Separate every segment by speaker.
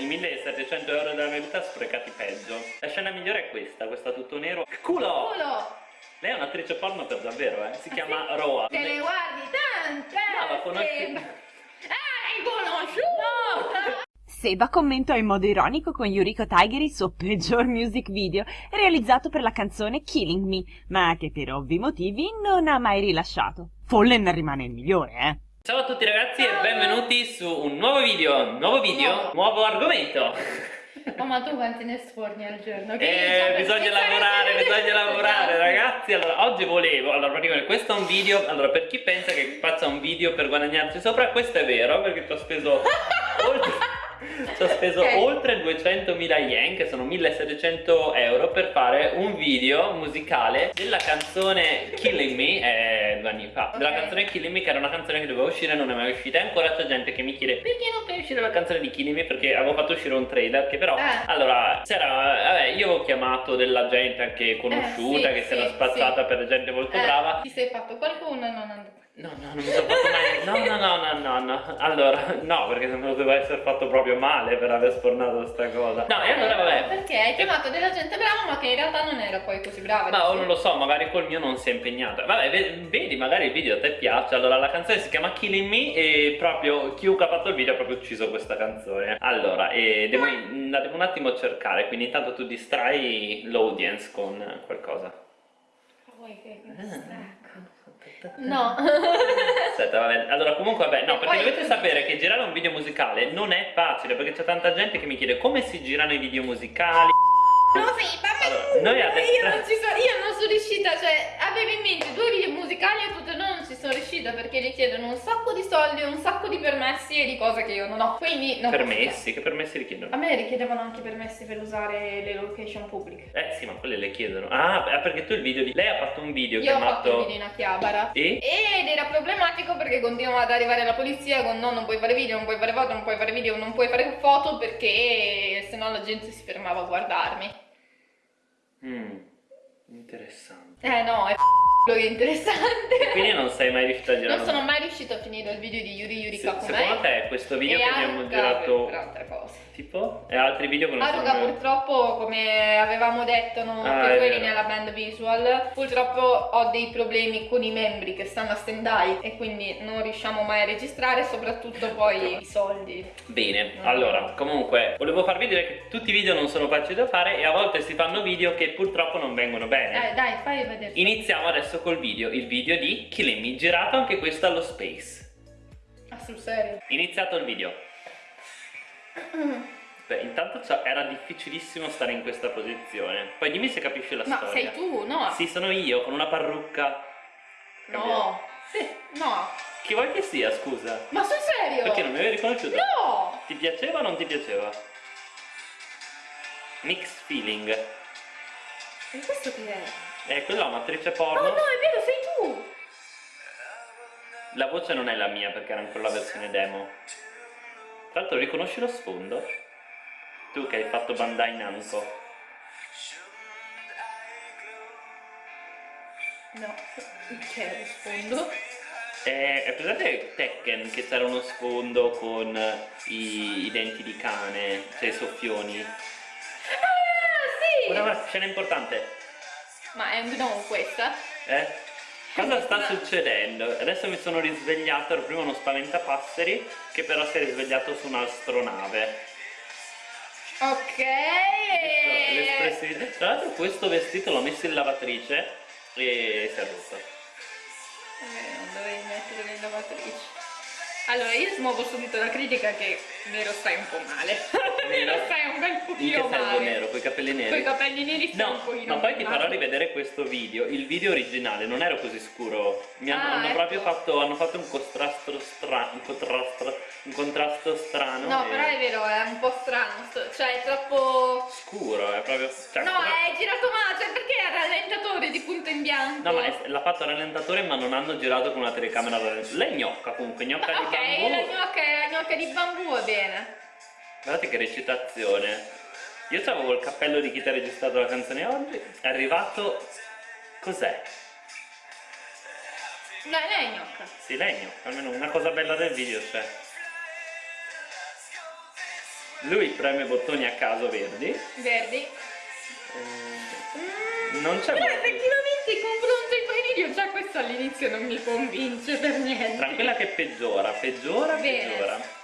Speaker 1: I 1700 euro della mia vita sprecati peggio. La scena migliore è questa, questa tutto nero. Culo!
Speaker 2: Culo!
Speaker 1: Lei è un'attrice porno per davvero, eh? Si
Speaker 2: Ah,
Speaker 1: chiama
Speaker 2: sì?
Speaker 1: Roa.
Speaker 2: Te ne guardi tante!
Speaker 1: No, la conosci-
Speaker 2: Ah, hai conosciuto!
Speaker 3: Seba commentò in modo ironico con Yuriko Tiger il suo peggior music video realizzato per la canzone Killing Me, ma che per ovvi motivi non ha mai rilasciato. Fallen rimane il migliore, eh?
Speaker 1: Ciao a tutti ragazzi e benvenuti su un nuovo video, nuovo video,
Speaker 2: Nuovo.
Speaker 1: nuovo argomento.
Speaker 2: Oh, ma tu quanti ne sforni al giorno? Che
Speaker 1: Eh,
Speaker 2: diciamo,
Speaker 1: bisogna lavorare, bisogna lavorare ragazzi Allora, oggi volevo, allora praticamente questo è un video Allora, per chi pensa che faccia un video per guadagnarci sopra Questo è vero, perché ci ho speso oltre, ci ho speso
Speaker 2: Ok.
Speaker 1: oltre 200.000 yen Che sono 1700 euro per fare un video musicale Della canzone Killing Me, eh, due anni fa Della
Speaker 2: Ok.
Speaker 1: canzone Killing Me, che era una canzone che doveva uscire e non è mai uscita E ancora c'è gente che mi chiede Perché non fai uscire la canzone di Killing Me? Perché avevo fatto uscire un trailer che però
Speaker 2: Eh.
Speaker 1: allora, c'era, vabbè, io avevo chiamato della gente anche conosciuta
Speaker 2: Eh, sì,
Speaker 1: che si era
Speaker 2: sì,
Speaker 1: spazzata
Speaker 2: sì.
Speaker 1: per gente molto
Speaker 2: Eh,
Speaker 1: brava.
Speaker 2: Ti sei fatto qualcuno non andate.
Speaker 1: No, no, non mi sono fatto mai. No, no, no, no, no, no. Allora, no, perché se no doveva essere fatto proprio male per aver spornato sta cosa. No, e allora vabbè.
Speaker 2: Perché hai chiamato della gente brava ma che in realtà non era poi così brava.
Speaker 1: Ma o non lo so, magari col mio non si è impegnata. Vabbè, ve- vedi, magari il video a te piace. Allora, la canzone si chiama Killing Me e proprio chiunque ha fatto il video ha proprio ucciso questa canzone. Allora, e devo, la devo un attimo cercare, quindi intanto tu distrai l'audience con qualcosa.
Speaker 2: Vuoi che
Speaker 1: Ah.
Speaker 2: No.
Speaker 1: Aspetta, vabbè. Allora, comunque, vabbè, no,
Speaker 2: E
Speaker 1: perché dovete sapere che girare un video musicale non è facile, perché c'è tanta gente che mi chiede come si girano i video musicali.
Speaker 2: No, sì, ma
Speaker 1: Allora, noi adesso-
Speaker 2: io, non ci sono, io non sono riuscita, cioè avevo in mente due video musicali e due non ci sono riuscita perché richiedono un sacco di soldi, un sacco di permessi e di cose che io non ho. Quindi non
Speaker 1: Permessi, che permessi richiedono?
Speaker 2: A me richiedevano anche permessi per usare le location pubbliche.
Speaker 1: Eh sì, ma quelle le chiedono. Ah, beh, perché tu il video di. Lei ha fatto un video
Speaker 2: Io ho
Speaker 1: chiamato.
Speaker 2: fatto un video in Akihabara
Speaker 1: E?
Speaker 2: ed era problematico perché continuava ad arrivare la polizia con no, non puoi fare video, non puoi fare foto, non puoi fare video, non puoi fare foto perché sennò la gente si fermava a guardarmi.
Speaker 1: Mm, interessante.
Speaker 2: Eh no, è è interessante.
Speaker 1: Quindi non sei mai riuscita a girare.
Speaker 2: Non sono mai riuscita a finire il video di Yuri Yuri
Speaker 1: Se-
Speaker 2: Kakumei
Speaker 1: secondo te questo video che abbiamo girato.
Speaker 2: per altre cose.
Speaker 1: Tipo? E altri video che non
Speaker 2: Haruka
Speaker 1: sono.
Speaker 2: purtroppo, come avevamo detto no,
Speaker 1: Ah,
Speaker 2: eri
Speaker 1: vero.
Speaker 2: nella band visual, purtroppo ho dei problemi con i membri che stanno a stand by e quindi non riusciamo mai a registrare, soprattutto poi i soldi.
Speaker 1: Bene,
Speaker 2: Mm.
Speaker 1: allora, comunque, volevo farvi vedere che tutti i video non sono facili da fare e a volte si fanno video che purtroppo non vengono bene.
Speaker 2: Eh, dai, fai vedere.
Speaker 1: Iniziamo adesso col video, il video di Killing Me, girato anche questo allo Space.
Speaker 2: Ah, sul serio?
Speaker 1: Iniziato il video. Beh, intanto era difficilissimo stare in questa posizione. Poi dimmi se capisci la
Speaker 2: Ma
Speaker 1: storia.
Speaker 2: sei tu, no?
Speaker 1: Sì, sono io, con una parrucca.
Speaker 2: No. Sì, no.
Speaker 1: Chi vuoi che sia, scusa?
Speaker 2: Ma sul serio?
Speaker 1: Perché non mi avevi riconosciuto?
Speaker 2: No!
Speaker 1: Ti piaceva o non ti piaceva? Mixed feeling.
Speaker 2: E questo che è?
Speaker 1: Eh, quella è un'attrice
Speaker 2: Oh
Speaker 1: porno.
Speaker 2: no, è vero, sei tu!
Speaker 1: La voce non è la mia perché era ancora la versione demo. Tra l'altro riconosci lo sfondo? Tu che hai fatto Bandai Namco.
Speaker 2: No, che?
Speaker 1: È, è presente Tekken che c'era uno sfondo con i, i denti di cane, cioè i soffioni?
Speaker 2: Ah, sì!
Speaker 1: Guarda, scena importante.
Speaker 2: Ma è di nuovo questa?
Speaker 1: Eh? Cosa sta succedendo? Adesso mi sono risvegliato, ero prima uno spaventapasseri che però si è risvegliato su un'astronave.
Speaker 2: Ok!
Speaker 1: Tra l'altro questo vestito l'ho messo in lavatrice e si è rotto.
Speaker 2: Eh, non dovevi mettere le lavatrici. Allora, io smuovo subito la critica che Nero stai un po' male.
Speaker 1: In che
Speaker 2: male.
Speaker 1: nero? Con i capelli
Speaker 2: Con i
Speaker 1: neri?
Speaker 2: capelli neri stai un
Speaker 1: No,
Speaker 2: pochino
Speaker 1: ma poi ti farò rivedere questo video. Il video originale non ero così scuro. Mi hanno,
Speaker 2: Ah,
Speaker 1: hanno
Speaker 2: ecco.
Speaker 1: proprio fatto, hanno fatto un contrasto strano. Un contrasto, un contrasto strano.
Speaker 2: No,
Speaker 1: e-
Speaker 2: però è vero, è un po' strano. Cioè, è troppo...
Speaker 1: Scuro, è proprio. cioè,
Speaker 2: No, è girato male, cioè perché è rallentatore di punto in bianco?
Speaker 1: No, ma l'ha fatto rallentatore, ma non hanno girato con una telecamera rallentatore. Lei è gnocca comunque, gnocca
Speaker 2: Ma
Speaker 1: di
Speaker 2: ok,
Speaker 1: bambù.
Speaker 2: la gnocca, la gnocca di bambù va bene.
Speaker 1: Guardate che recitazione. Io avevo il cappello di chi ti ha registrato la canzone oggi. È arrivato. Cos'è?
Speaker 2: Lei è gnocca.
Speaker 1: Sì, gnocca, almeno una cosa bella del video c'è. Lui preme bottoni a caso verdi.
Speaker 2: Verdi.
Speaker 1: Eh, non c'è
Speaker 2: Però effettivamente in confronto ai tuoi video già questo all'inizio non mi convince per niente.
Speaker 1: Tranquilla che peggiora, peggiora,
Speaker 2: Bene.
Speaker 1: peggiora.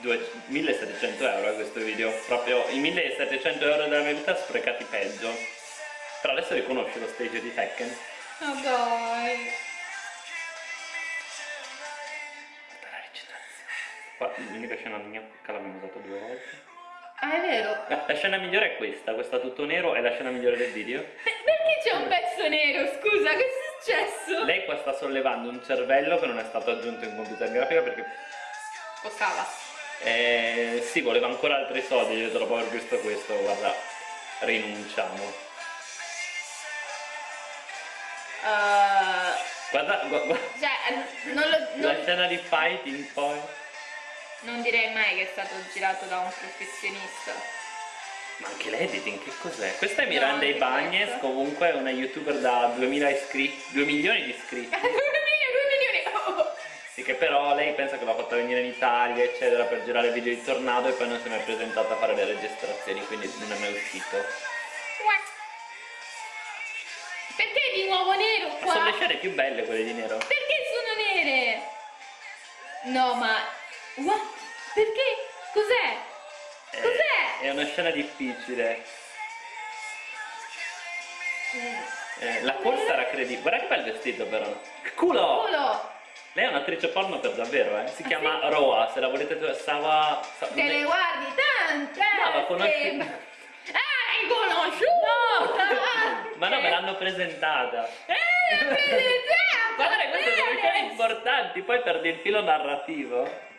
Speaker 1: Però due- 1700 euro è questo video. Proprio i 1700 euro della mia vita sprecati peggio. Però adesso riconosci lo stage di Tekken.
Speaker 2: Ma dai.
Speaker 1: La recitazione. L'unica scena gnocca l'abbiamo usato due volte.
Speaker 2: Ah, è vero.
Speaker 1: La, la scena migliore è questa, questa tutto nero è la scena migliore del video.
Speaker 2: Per- perché c'è un pezzo nero? Scusa, che è successo?
Speaker 1: Lei qua sta sollevando un cervello che non è stato aggiunto in computer grafica perché
Speaker 2: Costava.
Speaker 1: Eh, sì, voleva ancora altri soldi dopo aver visto questo, guarda, rinunciamo.
Speaker 2: Uh,
Speaker 1: Guarda, gu- gu-
Speaker 2: cioè, eh, non, lo,
Speaker 1: la
Speaker 2: non,
Speaker 1: scena di fighting poi.
Speaker 2: non direi mai che è stato girato da un professionista.
Speaker 1: Ma anche l'editing, che cos'è? Questa è
Speaker 2: No,
Speaker 1: Miranda Ibañez,
Speaker 2: questa.
Speaker 1: comunque è una youtuber da 2000 iscritti, 2 milioni di iscritti. Sì, che però lei pensa che l'ha fatta venire in Italia, eccetera, per girare video di tornado e poi non si è mai presentata a fare le registrazioni, quindi non è mai uscito.
Speaker 2: Perché di nuovo nero
Speaker 1: Ma
Speaker 2: qua?
Speaker 1: sono le scene più belle quelle di nero.
Speaker 2: Perché sono nere? No, ma... What? Perché? Cos'è?
Speaker 1: Eh,
Speaker 2: Cos'è?
Speaker 1: È una scena difficile. Eh, la corsa era credibile. Guarda che bel vestito però. Culo!
Speaker 2: Culo!
Speaker 1: Lei è un'attrice porno per davvero, eh. Si
Speaker 2: Ah,
Speaker 1: chiama
Speaker 2: sì?
Speaker 1: Roa, se la volete Sawa. Sa-
Speaker 2: Te le guardi tante!
Speaker 1: No, ma conosci-
Speaker 2: hai conosciuta!
Speaker 1: Ma no, me l'hanno presentata.
Speaker 2: Eh, la presentata!
Speaker 1: Guarda, queste sono
Speaker 2: Bene!
Speaker 1: scene importanti, poi perdi il filo narrativo.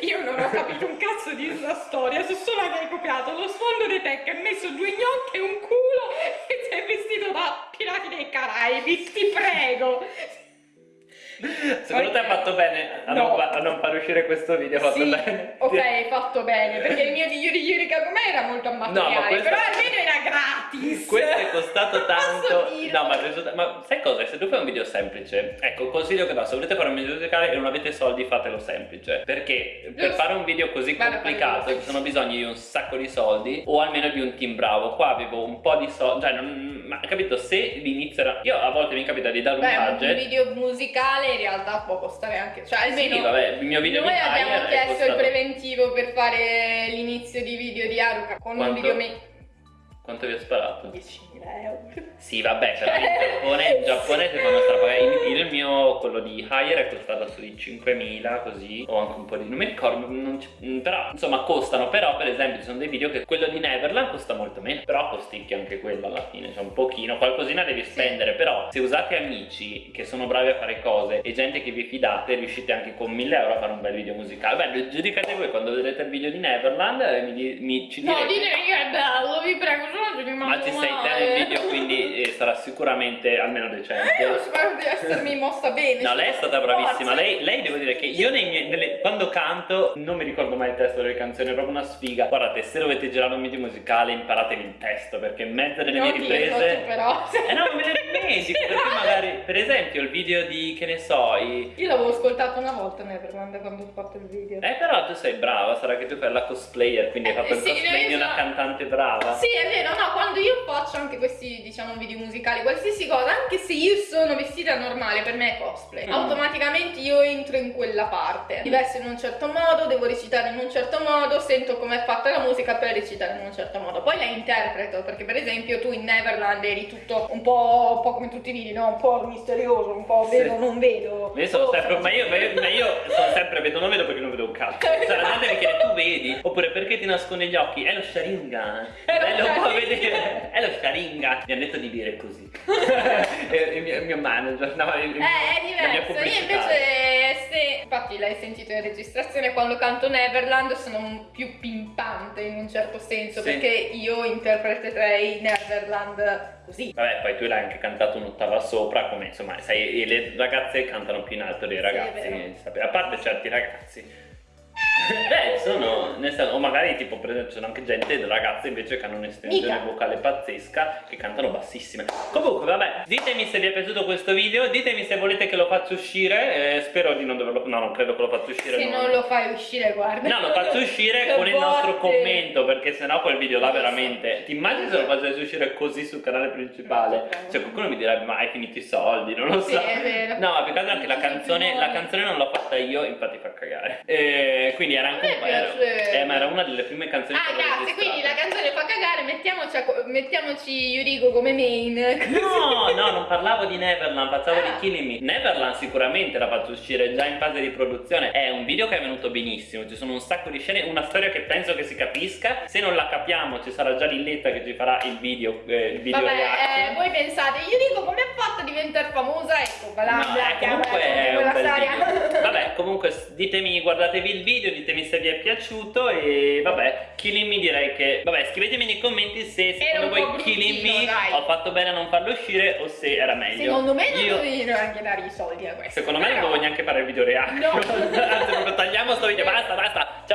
Speaker 2: Io non ho capito un cazzo di questa storia, so solo che hai copiato lo sfondo dei tech, hai messo due gnocchi e un culo e sei vestito da pirati dei Caraibi, ti prego!
Speaker 1: Secondo te ha fatto bene a, non,
Speaker 2: No.
Speaker 1: fa- a non far uscire questo video? Fatto
Speaker 2: Sì,
Speaker 1: bene?
Speaker 2: ok, hai fatto bene, perché il mio di Yuri Yurika com'è era molto amatoriale,
Speaker 1: questo-
Speaker 2: però almeno era gratis!
Speaker 1: Questo è costato tanto. No, ma, risulta- ma sai cosa? Se tu fai un video semplice, ecco, consiglio che va, se volete fare un video musicale e non avete soldi, fatelo semplice. Perché per
Speaker 2: Giusto.
Speaker 1: fare un video così
Speaker 2: Vado a
Speaker 1: complicato ci sono bisogni di un sacco di soldi o almeno di un team bravo. Qua avevo un po' di soldi, cioè, non, ma capito, se l'inizio era. Io a volte mi capita di dare un
Speaker 2: Beh, un
Speaker 1: budget.
Speaker 2: video musicale in realtà può costare anche, cioè almeno
Speaker 1: Sì, vabbè, il mio video
Speaker 2: noi
Speaker 1: di
Speaker 2: abbiamo chiesto il preventivo per fare l'inizio di video di Haruka con
Speaker 1: Quanto?
Speaker 2: un video me-
Speaker 1: Quanto vi ho sparato?
Speaker 2: 10.000 euro.
Speaker 1: Sì, vabbè, però in Giappone, in Giappone si fanno strapagare. Il, il mio, quello di Hire, è costato sui 5.000 così, o anche un po' di... Non mi ricordo, non mm, però insomma costano, però per esempio ci sono dei video che quello di Neverland costa molto meno, però costicchia anche quello alla fine, cioè un pochino, qualcosina devi spendere, però se usate amici che sono bravi a fare cose e gente che vi fidate, riuscite anche con 1.000 euro a fare un bel video musicale. Beh, giudicate voi quando vedrete il video di Neverland, eh, mi, di- mi ci
Speaker 2: No,
Speaker 1: direte...
Speaker 2: dite che è bello, vi prego, no ci
Speaker 1: Ma ci sei te nel video, quindi eh, sarà sicuramente almeno
Speaker 2: Eh, io
Speaker 1: decente.
Speaker 2: spero di essermi mossa bene.
Speaker 1: No, lei è stata bravissima. Lei, lei devo dire che io nei miei, nelle- quando canto non mi ricordo mai il testo delle canzoni, è proprio una sfiga. Guardate, se dovete girare un video musicale imparatevi il testo, perché in mezzo delle mie riprese.
Speaker 2: tu però.
Speaker 1: Eh no, me ne dimentico, perché magari, per esempio, il video di che ne so, i.
Speaker 2: Io l'avevo ascoltato una volta Neverland quando ho fatto il video.
Speaker 1: Eh, però tu sei brava, sarà che tu fai la cosplayer, quindi hai
Speaker 2: Eh,
Speaker 1: fatto il
Speaker 2: sì,
Speaker 1: cosplay di una cantante brava.
Speaker 2: Sì, è vero, no, quando io faccio anche questi, diciamo, video musicali, qualsiasi cosa, anche se io sono vestita normale, per me è cosplay.
Speaker 1: Mm.
Speaker 2: Automaticamente io entro in quella parte. Mi vesto in un certo modo, devo recitare in un certo modo, sento com'è fatta la musica per recitare in un certo modo. Poi la interpreto, perché per esempio tu in Neverland eri tutto un po', un po' come tutti i video, no? Un po' misterioso, un po'
Speaker 1: Sì.
Speaker 2: vedo, non vedo.
Speaker 1: Io sono
Speaker 2: Oh,
Speaker 1: sempre, ma io, ma io- ma io sono sempre vedo non vedo perché non vedo un cazzo. Cioè la gente mi chiede tu vedi? Oppure perché ti nasconde gli occhi? È lo Sharingan.
Speaker 2: È lo
Speaker 1: lo può vedere. È lo Sharingan. Mi hanno detto di dire così. il, mio, il mio manager. No, il,
Speaker 2: Eh, è diverso. Io invece, se infatti l'hai sentito in registrazione, quando canto Neverland sono più pimpante in un certo senso,
Speaker 1: Sì.
Speaker 2: perché io interpreterei Neverland così.
Speaker 1: Vabbè, poi tu l'hai anche cantato un'ottava sopra, come insomma, sai, le ragazze cantano più in alto dei ragazzi. sape- a parte certi ragazzi. Beh, sono, nel senso, o magari tipo per esempio sono anche gente, ragazze invece che hanno un'estensione vocale pazzesca che cantano bassissime. Comunque, vabbè, ditemi se vi è piaciuto questo video, ditemi se volete che lo faccia uscire, eh, spero di non doverlo, no non credo che lo faccia uscire.
Speaker 2: Se non lo fai uscire, guarda.
Speaker 1: No, lo faccio uscire con il nostro
Speaker 2: botte.
Speaker 1: commento perché sennò quel video là veramente. Ti immagini se lo facessi uscire così sul canale principale? Cioè qualcuno mi direbbe ma hai finito i soldi, non lo
Speaker 2: Sì,
Speaker 1: so.
Speaker 2: è vero.
Speaker 1: No, ma più che altro anche la
Speaker 2: Non
Speaker 1: canzone, la canzone non l'ho fatta io, infatti fa cagare. Eh, quindi era anche un era- eh, ma era una delle prime canzoni
Speaker 2: Ah, grazie, quindi la canzone fa cagare, mettiamoci, mettiamoci Yuriko come main.
Speaker 1: No, no, non parlavo di Neverland, parlavo
Speaker 2: Ah.
Speaker 1: di Killing Me. Neverland sicuramente la faccio uscire già in fase di produzione. È un video che è venuto benissimo. Ci sono un sacco di scene, una storia che penso che si capisca. Se non la capiamo, ci sarà già Lilletta che ci farà il video, eh, il video
Speaker 2: Vabbè, eh, voi pensate, Yuriko come ha fatto a diventare famosa? Ecco,
Speaker 1: No,
Speaker 2: bla,
Speaker 1: eh, comunque è un bel. Vabbè, comunque ditemi, guardatevi il video, ditemi se vi è piaciuto e vabbè, Killing Me direi che... Vabbè, scrivetemi nei commenti se secondo voi Killing Me
Speaker 2: dai.
Speaker 1: ho fatto bene a non farlo uscire o se era meglio.
Speaker 2: Secondo me non
Speaker 1: Io-
Speaker 2: dovevi neanche dare i soldi a questo.
Speaker 1: Secondo me non
Speaker 2: però-
Speaker 1: devo neanche fare il video reaction.
Speaker 2: No.
Speaker 1: Anzi, tagliamo sto video. Basta, basta. Ciao.